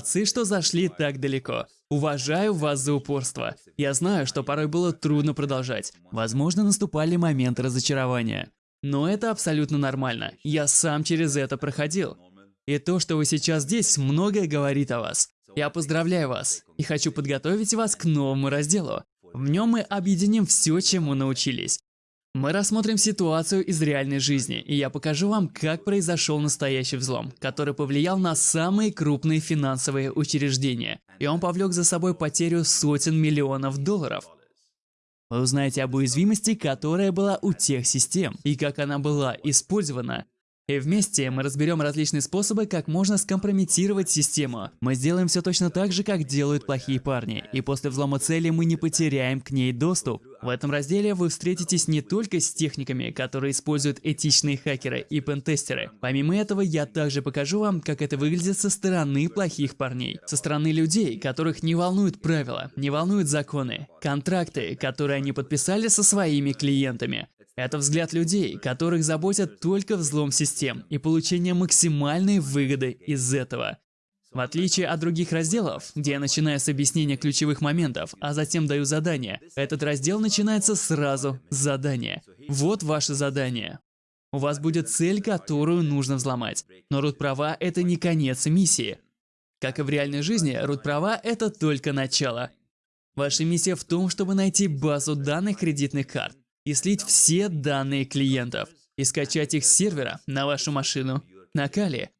Молодцы, что зашли так далеко. Уважаю вас за упорство. Я знаю, что порой было трудно продолжать. Возможно, наступали моменты разочарования. Но это абсолютно нормально. Я сам через это проходил. И то, что вы сейчас здесь, многое говорит о вас. Я поздравляю вас и хочу подготовить вас к новому разделу. В нем мы объединим все, чему научились. Мы рассмотрим ситуацию из реальной жизни, и я покажу вам, как произошел настоящий взлом, который повлиял на самые крупные финансовые учреждения, и он повлек за собой потерю сотен миллионов долларов. Вы узнаете об уязвимости, которая была у тех систем, и как она была использована, и вместе мы разберем различные способы, как можно скомпрометировать систему. Мы сделаем все точно так же, как делают плохие парни, и после взлома цели мы не потеряем к ней доступ. В этом разделе вы встретитесь не только с техниками, которые используют этичные хакеры и пентестеры. Помимо этого, я также покажу вам, как это выглядит со стороны плохих парней. Со стороны людей, которых не волнуют правила, не волнуют законы, контракты, которые они подписали со своими клиентами. Это взгляд людей, которых заботят только взлом систем и получение максимальной выгоды из этого. В отличие от других разделов, где я начинаю с объяснения ключевых моментов, а затем даю задание, этот раздел начинается сразу с задания. Вот ваше задание. У вас будет цель, которую нужно взломать. Но root права – это не конец миссии. Как и в реальной жизни, root права – это только начало. Ваша миссия в том, чтобы найти базу данных кредитных карт, и слить все данные клиентов, и скачать их с сервера на вашу машину на Кали.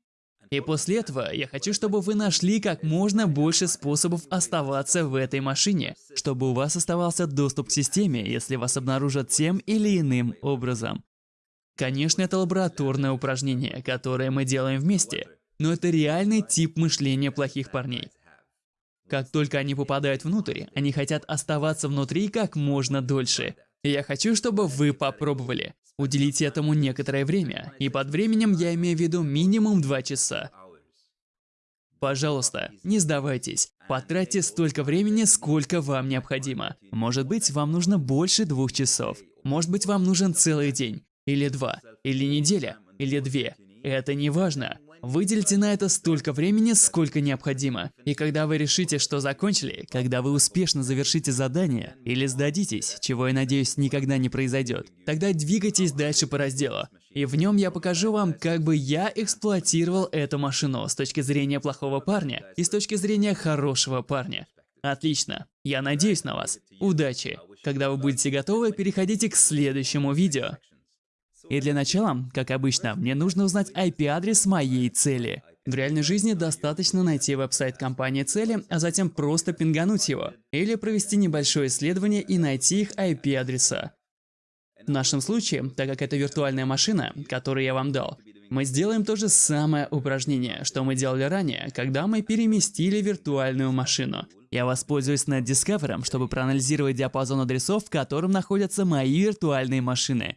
И после этого я хочу, чтобы вы нашли как можно больше способов оставаться в этой машине, чтобы у вас оставался доступ к системе, если вас обнаружат тем или иным образом. Конечно, это лабораторное упражнение, которое мы делаем вместе, но это реальный тип мышления плохих парней. Как только они попадают внутрь, они хотят оставаться внутри как можно дольше – я хочу, чтобы вы попробовали. Уделите этому некоторое время, и под временем я имею в виду минимум 2 часа. Пожалуйста, не сдавайтесь. Потратьте столько времени, сколько вам необходимо. Может быть, вам нужно больше двух часов. Может быть, вам нужен целый день. Или два. Или неделя. Или две. Это не важно. Выделите на это столько времени, сколько необходимо. И когда вы решите, что закончили, когда вы успешно завершите задание или сдадитесь, чего я надеюсь никогда не произойдет, тогда двигайтесь дальше по разделу. И в нем я покажу вам, как бы я эксплуатировал эту машину с точки зрения плохого парня и с точки зрения хорошего парня. Отлично. Я надеюсь на вас. Удачи. Когда вы будете готовы, переходите к следующему видео. И для начала, как обычно, мне нужно узнать IP-адрес моей цели. В реальной жизни достаточно найти веб-сайт компании цели, а затем просто пингануть его. Или провести небольшое исследование и найти их IP-адреса. В нашем случае, так как это виртуальная машина, которую я вам дал, мы сделаем то же самое упражнение, что мы делали ранее, когда мы переместили виртуальную машину. Я воспользуюсь NetDiscover, чтобы проанализировать диапазон адресов, в котором находятся мои виртуальные машины.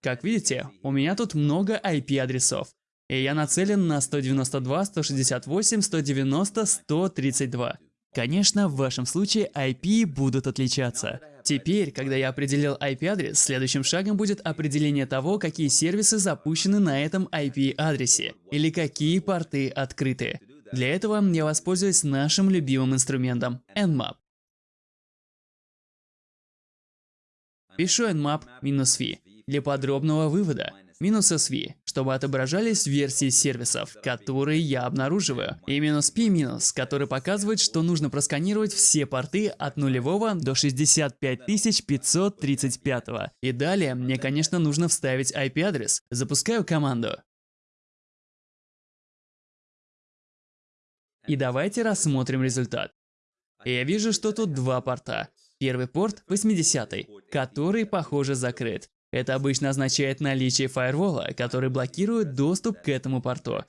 Как видите, у меня тут много IP-адресов. И я нацелен на 192, 168, 190, 132. Конечно, в вашем случае IP будут отличаться. Теперь, когда я определил IP-адрес, следующим шагом будет определение того, какие сервисы запущены на этом IP-адресе, или какие порты открыты. Для этого я воспользуюсь нашим любимым инструментом – Nmap. Пишу nmap-v для подробного вывода. Минус SV, чтобы отображались версии сервисов, которые я обнаруживаю. И минус P который показывает, что нужно просканировать все порты от нулевого до 65535. И далее мне, конечно, нужно вставить IP-адрес. Запускаю команду. И давайте рассмотрим результат. Я вижу, что тут два порта. Первый порт 80, который, похоже, закрыт. Это обычно означает наличие фаервола, который блокирует доступ к этому порту.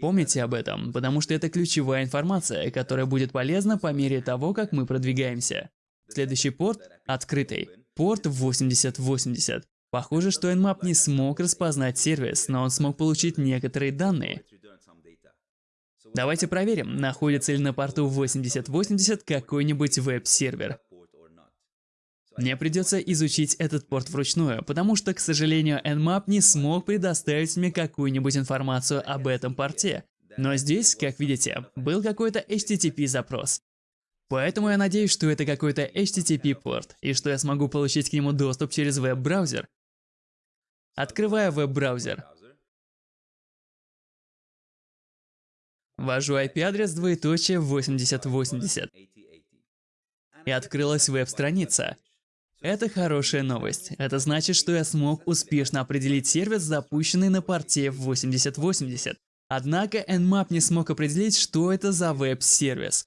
Помните об этом, потому что это ключевая информация, которая будет полезна по мере того, как мы продвигаемся. Следующий порт – открытый. Порт 8080. Похоже, что Nmap не смог распознать сервис, но он смог получить некоторые данные. Давайте проверим, находится ли на порту 8080 какой-нибудь веб-сервер. Мне придется изучить этот порт вручную, потому что, к сожалению, Nmap не смог предоставить мне какую-нибудь информацию об этом порте. Но здесь, как видите, был какой-то HTTP запрос. Поэтому я надеюсь, что это какой-то HTTP порт, и что я смогу получить к нему доступ через веб-браузер. Открываю веб-браузер. Ввожу IP-адрес двоеточие 8080. И открылась веб-страница. Это хорошая новость. Это значит, что я смог успешно определить сервис, запущенный на порте 8080. Однако Nmap не смог определить, что это за веб-сервис.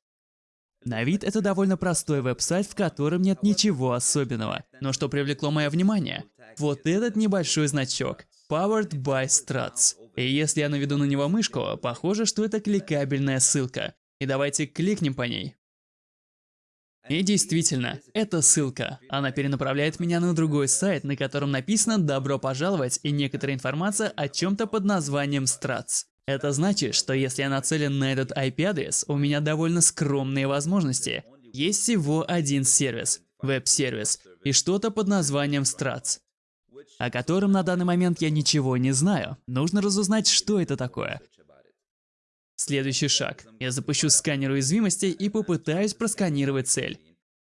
На вид это довольно простой веб-сайт, в котором нет ничего особенного. Но что привлекло мое внимание? Вот этот небольшой значок. Powered by Struts. И если я наведу на него мышку, похоже, что это кликабельная ссылка. И давайте кликнем по ней. И действительно, это ссылка. Она перенаправляет меня на другой сайт, на котором написано «Добро пожаловать» и некоторая информация о чем-то под названием Struts. Это значит, что если я нацелен на этот IP-адрес, у меня довольно скромные возможности. Есть всего один сервис, веб-сервис, и что-то под названием Struts, о котором на данный момент я ничего не знаю. Нужно разузнать, что это такое. Следующий шаг. Я запущу сканер уязвимостей и попытаюсь просканировать цель.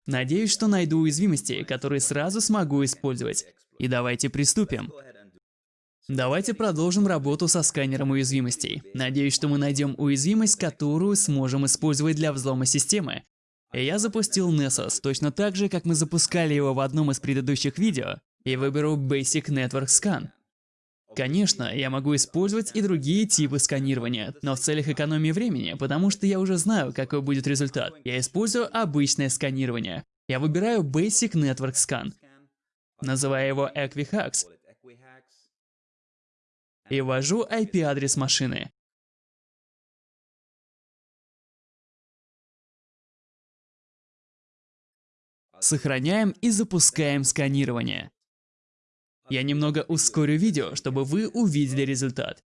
Надеюсь, что найду уязвимости, которые сразу смогу использовать. И давайте приступим. Давайте продолжим работу со сканером уязвимостей. Надеюсь, что мы найдем уязвимость, которую сможем использовать для взлома системы. Я запустил Nessus, точно так же, как мы запускали его в одном из предыдущих видео, и выберу Basic Network Scan. Конечно, я могу использовать и другие типы сканирования, но в целях экономии времени, потому что я уже знаю, какой будет результат, я использую обычное сканирование. Я выбираю Basic Network Scan, называя его Equifax, и ввожу IP-адрес машины. Сохраняем и запускаем сканирование. Я немного ускорю видео, чтобы вы увидели результат.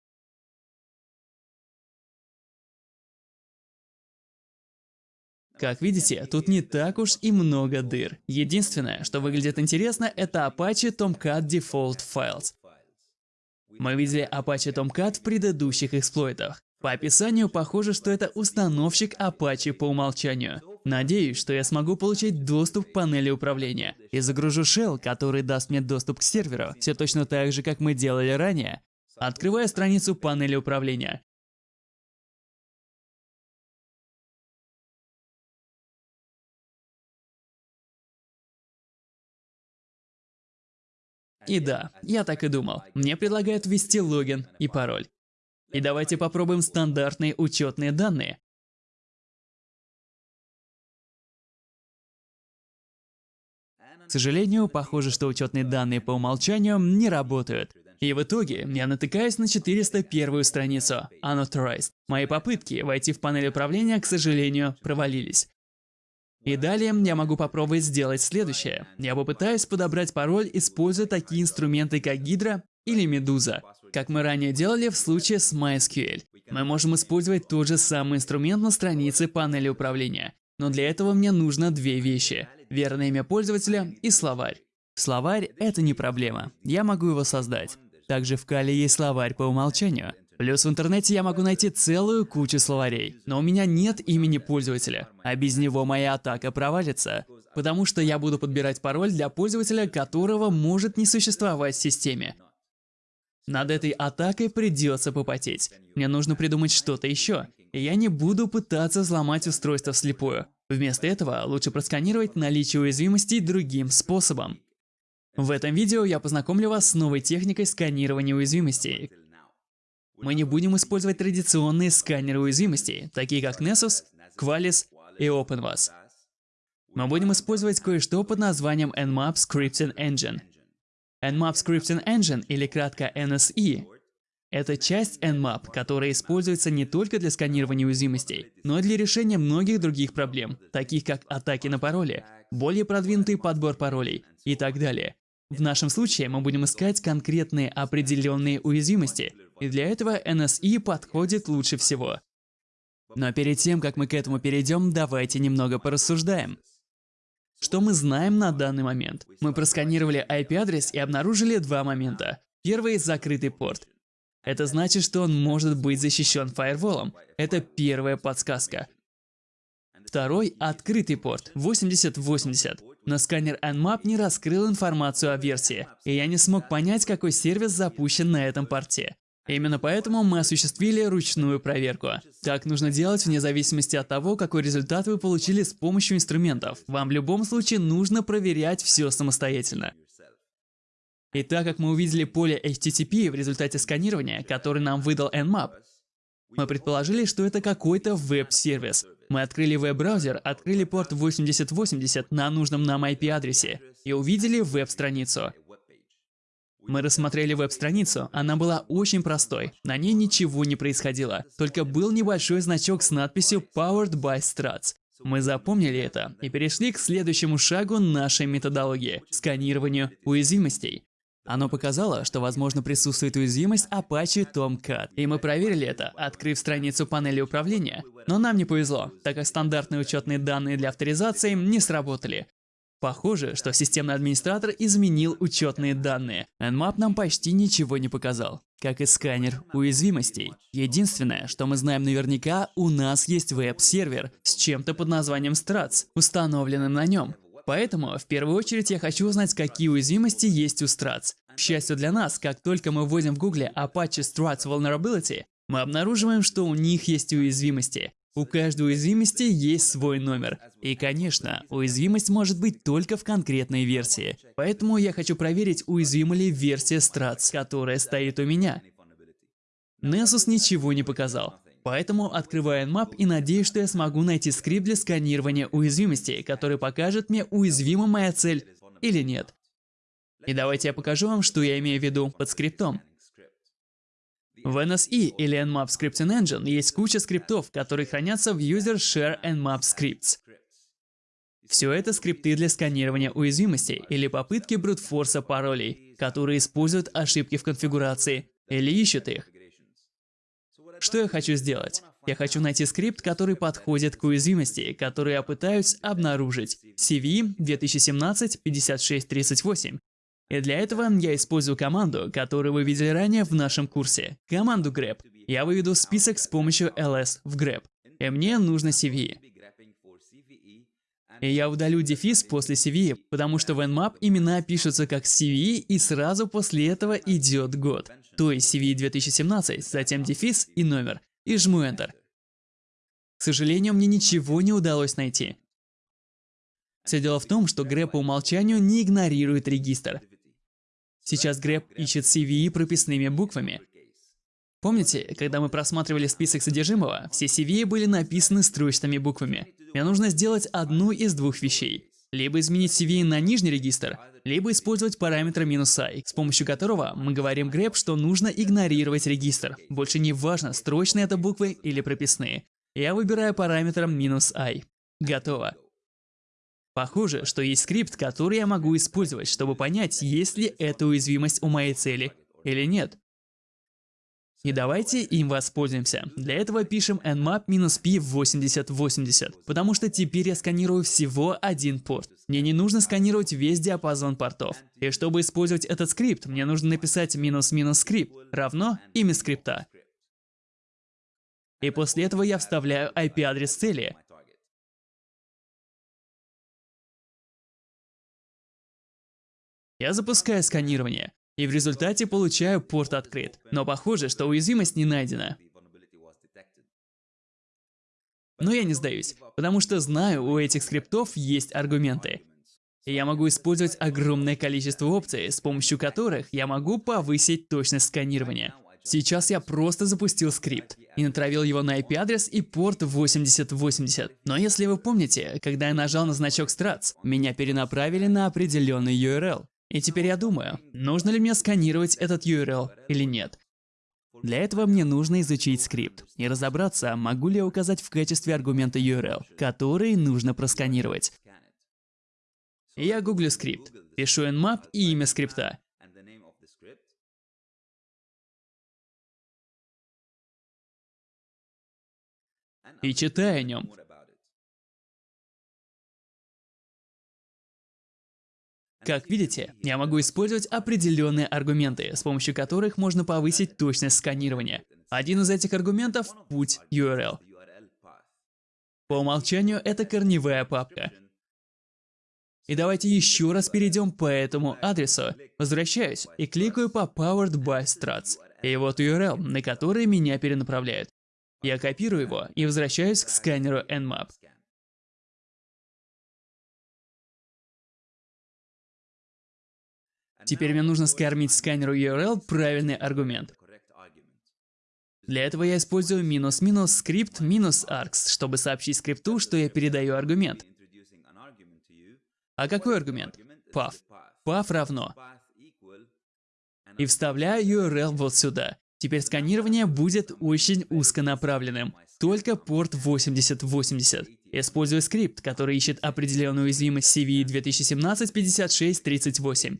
Как видите, тут не так уж и много дыр. Единственное, что выглядит интересно, это Apache Tomcat Default Files. Мы видели Apache Tomcat в предыдущих эксплойтах. По описанию похоже, что это установщик Apache по умолчанию. Надеюсь, что я смогу получить доступ к панели управления. И загружу shell, который даст мне доступ к серверу, все точно так же, как мы делали ранее. Открываю страницу панели управления. И да, я так и думал. Мне предлагают ввести логин и пароль. И давайте попробуем стандартные учетные данные. К сожалению, похоже, что учетные данные по умолчанию не работают. И в итоге я натыкаюсь на 401 страницу Unauthorized. Мои попытки войти в панель управления, к сожалению, провалились. И далее я могу попробовать сделать следующее. Я попытаюсь подобрать пароль, используя такие инструменты, как Hydra или Medusa, как мы ранее делали в случае с MySQL. Мы можем использовать тот же самый инструмент на странице панели управления. Но для этого мне нужно две вещи – верное имя пользователя и словарь. Словарь – это не проблема, я могу его создать. Также в Кале есть словарь по умолчанию. Плюс в интернете я могу найти целую кучу словарей, но у меня нет имени пользователя, а без него моя атака провалится, потому что я буду подбирать пароль для пользователя, которого может не существовать в системе. Над этой атакой придется попотеть. Мне нужно придумать что-то еще, и я не буду пытаться взломать устройство вслепую. Вместо этого лучше просканировать наличие уязвимостей другим способом. В этом видео я познакомлю вас с новой техникой сканирования уязвимостей. Мы не будем использовать традиционные сканеры уязвимостей, такие как Nessus, Qualys и OpenVAS. Мы будем использовать кое-что под названием Nmap Scripting Engine. Nmap Scripting Engine, или кратко NSE, это часть Nmap, которая используется не только для сканирования уязвимостей, но и для решения многих других проблем, таких как атаки на пароли, более продвинутый подбор паролей и так далее. В нашем случае мы будем искать конкретные определенные уязвимости, и для этого NSE подходит лучше всего. Но перед тем, как мы к этому перейдем, давайте немного порассуждаем. Что мы знаем на данный момент? Мы просканировали IP-адрес и обнаружили два момента. Первый – закрытый порт. Это значит, что он может быть защищен фаерволом. Это первая подсказка. Второй – открытый порт 8080. Но сканер Nmap не раскрыл информацию о версии, и я не смог понять, какой сервис запущен на этом порте. Именно поэтому мы осуществили ручную проверку. Так нужно делать вне зависимости от того, какой результат вы получили с помощью инструментов. Вам в любом случае нужно проверять все самостоятельно. И так как мы увидели поле HTTP в результате сканирования, который нам выдал Nmap, мы предположили, что это какой-то веб-сервис. Мы открыли веб-браузер, открыли порт 8080 на нужном нам IP-адресе и увидели веб-страницу. Мы рассмотрели веб-страницу, она была очень простой, на ней ничего не происходило, только был небольшой значок с надписью Powered by Struts. Мы запомнили это и перешли к следующему шагу нашей методологии – сканированию уязвимостей. Оно показало, что, возможно, присутствует уязвимость Apache Tomcat. И мы проверили это, открыв страницу панели управления. Но нам не повезло, так как стандартные учетные данные для авторизации не сработали. Похоже, что системный администратор изменил учетные данные. Nmap нам почти ничего не показал, как и сканер уязвимостей. Единственное, что мы знаем наверняка, у нас есть веб-сервер с чем-то под названием Struts, установленным на нем. Поэтому, в первую очередь, я хочу узнать, какие уязвимости есть у Struts. К счастью для нас, как только мы вводим в гугле Apache Struts Vulnerability, мы обнаруживаем, что у них есть уязвимости. У каждой уязвимости есть свой номер. И, конечно, уязвимость может быть только в конкретной версии. Поэтому я хочу проверить, уязвима ли версия Struts, которая стоит у меня. Nessus ничего не показал. Поэтому открываю Nmap и надеюсь, что я смогу найти скрипт для сканирования уязвимостей, который покажет мне, уязвима моя цель или нет. И давайте я покажу вам, что я имею в виду под скриптом. В NSE или Nmap Scripting Engine есть куча скриптов, которые хранятся в User Share Nmap Scripts. Все это скрипты для сканирования уязвимостей или попытки брутфорса паролей, которые используют ошибки в конфигурации или ищут их. Что я хочу сделать? Я хочу найти скрипт, который подходит к уязвимости, которую я пытаюсь обнаружить. CV 2017-5638 и для этого я использую команду, которую вы видели ранее в нашем курсе. Команду grep. Я выведу список с помощью ls в grep. И мне нужно CVE. И я удалю дефис после CVE, потому что в Nmap имена пишутся как CVE и сразу после этого идет год. То есть CVE 2017, затем дефис и номер. И жму Enter. К сожалению, мне ничего не удалось найти. Все дело в том, что grep по умолчанию не игнорирует регистр. Сейчас grep ищет CVE прописными буквами. Помните, когда мы просматривали список содержимого, все CVE были написаны строчными буквами. Мне нужно сделать одну из двух вещей. Либо изменить CVE на нижний регистр, либо использовать параметр "-i", с помощью которого мы говорим grep, что нужно игнорировать регистр. Больше не важно, строчные это буквы или прописные. Я выбираю параметр "-i". Готово. Похоже, что есть скрипт, который я могу использовать, чтобы понять, есть ли эта уязвимость у моей цели или нет. И давайте им воспользуемся. Для этого пишем nmap-p 8080, потому что теперь я сканирую всего один порт. Мне не нужно сканировать весь диапазон портов. И чтобы использовать этот скрипт, мне нужно написать минус-минус скрипт равно имя скрипта. И после этого я вставляю IP-адрес цели, Я запускаю сканирование, и в результате получаю порт открыт. Но похоже, что уязвимость не найдена. Но я не сдаюсь, потому что знаю, у этих скриптов есть аргументы. И я могу использовать огромное количество опций, с помощью которых я могу повысить точность сканирования. Сейчас я просто запустил скрипт и натравил его на IP-адрес и порт 8080. Но если вы помните, когда я нажал на значок Strats, меня перенаправили на определенный URL. И теперь я думаю, нужно ли мне сканировать этот URL или нет. Для этого мне нужно изучить скрипт и разобраться, могу ли я указать в качестве аргумента URL, который нужно просканировать. Я гуглю скрипт, пишу nmap и имя скрипта. И читаю о нем. Как видите, я могу использовать определенные аргументы, с помощью которых можно повысить точность сканирования. Один из этих аргументов – путь URL. По умолчанию это корневая папка. И давайте еще раз перейдем по этому адресу. Возвращаюсь и кликаю по Powered by Struts. И вот URL, на который меня перенаправляет. Я копирую его и возвращаюсь к сканеру Nmap. Теперь мне нужно скормить сканеру URL правильный аргумент. Для этого я использую минус-минус скрипт минус args, чтобы сообщить скрипту, что я передаю аргумент. А какой аргумент? path. path равно. И вставляю URL вот сюда. Теперь сканирование будет очень узконаправленным. Только порт 8080. Использую скрипт, который ищет определенную уязвимость CVE 2017-56-38.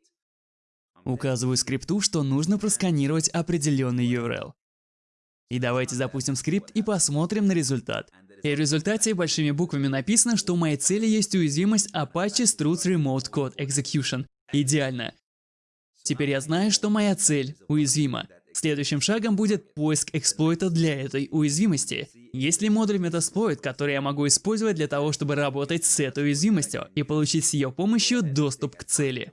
Указываю скрипту, что нужно просканировать определенный URL. И давайте запустим скрипт и посмотрим на результат. И в результате большими буквами написано, что у моей цели есть уязвимость Apache Struts Remote Code Execution. Идеально. Теперь я знаю, что моя цель уязвима. Следующим шагом будет поиск эксплойта для этой уязвимости. Есть ли модуль Metasploit, который я могу использовать для того, чтобы работать с этой уязвимостью и получить с ее помощью доступ к цели?